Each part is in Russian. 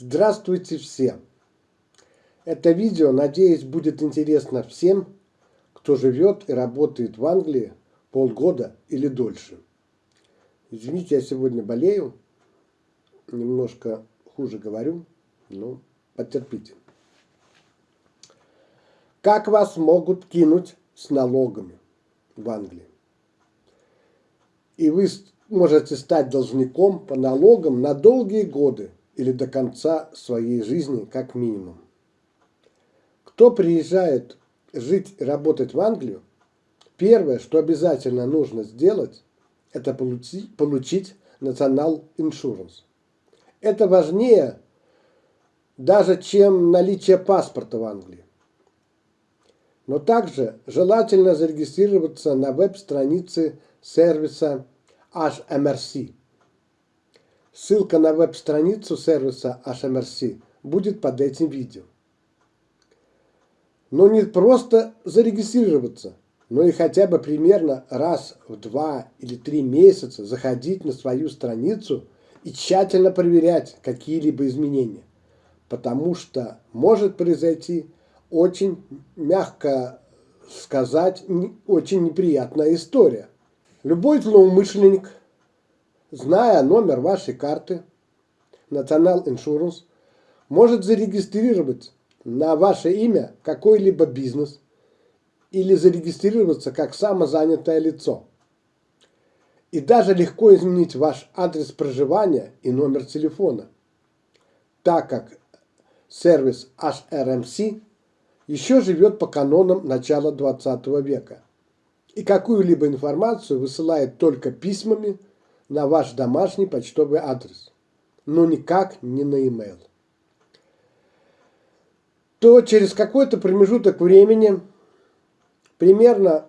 Здравствуйте все! Это видео, надеюсь, будет интересно всем, кто живет и работает в Англии полгода или дольше. Извините, я сегодня болею, немножко хуже говорю, но потерпите. Как вас могут кинуть с налогами в Англии? И вы можете стать должником по налогам на долгие годы или до конца своей жизни как минимум. Кто приезжает жить и работать в Англию, первое, что обязательно нужно сделать, это получить, получить National Insurance. Это важнее даже, чем наличие паспорта в Англии. Но также желательно зарегистрироваться на веб-странице сервиса HMRC. Ссылка на веб-страницу сервиса HMRC будет под этим видео. Но не просто зарегистрироваться, но и хотя бы примерно раз в два или три месяца заходить на свою страницу и тщательно проверять какие-либо изменения. Потому что может произойти очень, мягко сказать, очень неприятная история. Любой злоумышленник, зная номер вашей карты, National Insurance, может зарегистрировать на ваше имя какой-либо бизнес или зарегистрироваться как самозанятое лицо. И даже легко изменить ваш адрес проживания и номер телефона, так как сервис HRMC еще живет по канонам начала 20 века и какую-либо информацию высылает только письмами на ваш домашний почтовый адрес, но никак не на e-mail. То через какой-то промежуток времени, примерно,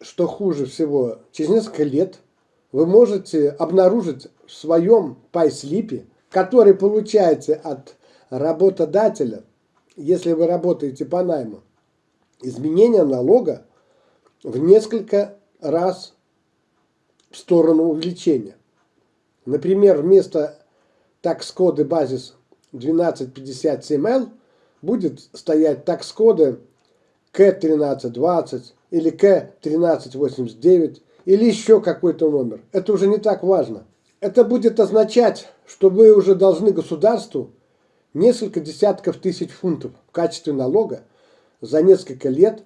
что хуже всего, через несколько лет, вы можете обнаружить в своем пайслипе, который получаете от работодателя, если вы работаете по найму, изменение налога в несколько раз в сторону увеличения. Например, вместо такс-коды базис 1257L будет стоять такс-коды К1320 или К1389 или еще какой-то номер. Это уже не так важно. Это будет означать, что вы уже должны государству несколько десятков тысяч фунтов в качестве налога за несколько лет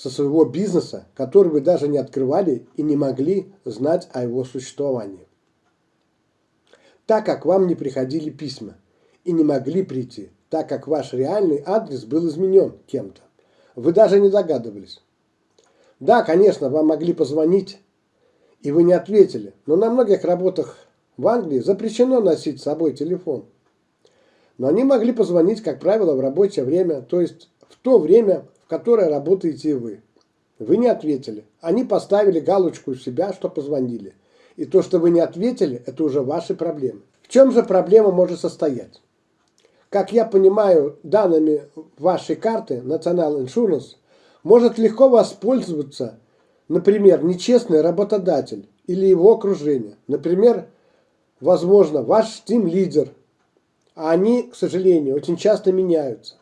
со своего бизнеса, который вы даже не открывали и не могли знать о его существовании. Так как вам не приходили письма и не могли прийти, так как ваш реальный адрес был изменен кем-то. Вы даже не догадывались. Да, конечно, вам могли позвонить, и вы не ответили, но на многих работах в Англии запрещено носить с собой телефон. Но они могли позвонить, как правило, в рабочее время, то есть в то время, которой работаете вы. Вы не ответили. Они поставили галочку у себя, что позвонили. И то, что вы не ответили, это уже ваши проблемы. В чем же проблема может состоять? Как я понимаю, данными вашей карты National Insurance может легко воспользоваться, например, нечестный работодатель или его окружение. Например, возможно, ваш тим-лидер. А они, к сожалению, очень часто меняются.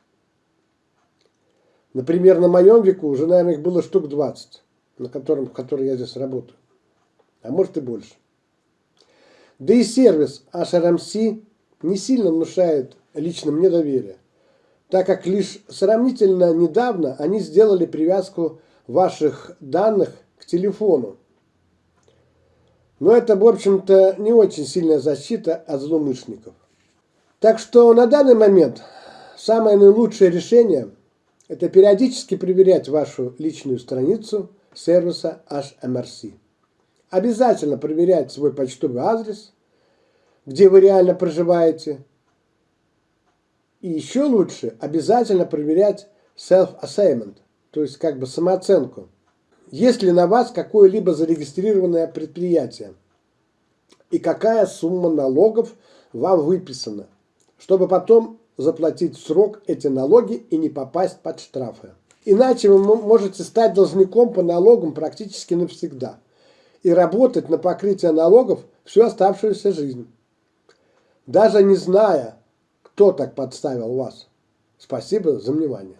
Например, на моем веку уже, наверное, их было штук 20, на котором, в которой я здесь работаю. А может и больше. Да и сервис HRMC не сильно внушает лично мне доверие, так как лишь сравнительно недавно они сделали привязку ваших данных к телефону. Но это, в общем-то, не очень сильная защита от злоумышленников. Так что на данный момент самое наилучшее решение – это периодически проверять вашу личную страницу сервиса HMRC. Обязательно проверять свой почтовый адрес, где вы реально проживаете. И еще лучше обязательно проверять self-assignment, то есть как бы самооценку. Есть ли на вас какое-либо зарегистрированное предприятие и какая сумма налогов вам выписана, чтобы потом заплатить в срок эти налоги и не попасть под штрафы. Иначе вы можете стать должником по налогам практически навсегда и работать на покрытие налогов всю оставшуюся жизнь. Даже не зная, кто так подставил вас. Спасибо за внимание.